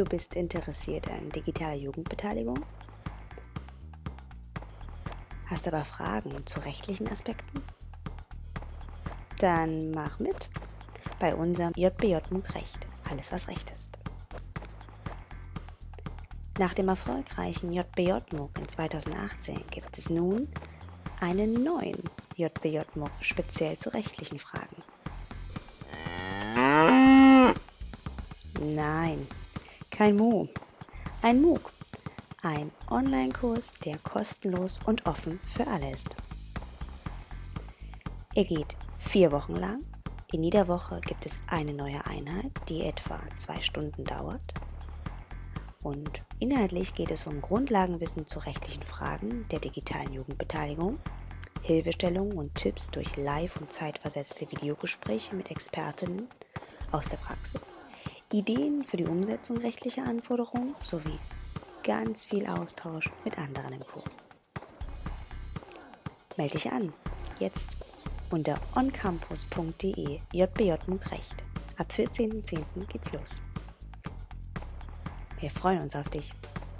Du bist interessiert an digitaler Jugendbeteiligung? Hast aber Fragen zu rechtlichen Aspekten? Dann mach mit bei unserem JBJ MOOC Recht. Alles, was Recht ist. Nach dem erfolgreichen JBJ MOOC in 2018 gibt es nun einen neuen JBJ MOOC speziell zu rechtlichen Fragen. Nein, kein Mu. Ein MOOC. Ein Online-Kurs, der kostenlos und offen für alle ist. Er geht vier Wochen lang. In jeder Woche gibt es eine neue Einheit, die etwa zwei Stunden dauert. Und inhaltlich geht es um Grundlagenwissen zu rechtlichen Fragen der digitalen Jugendbeteiligung, Hilfestellungen und Tipps durch live- und zeitversetzte Videogespräche mit Expertinnen aus der Praxis, Ideen für die Umsetzung rechtlicher Anforderungen sowie ganz viel Austausch mit anderen im Kurs. Melde dich an, jetzt unter oncampus.de jbj Recht. Ab 14.10. geht's los. Wir freuen uns auf dich.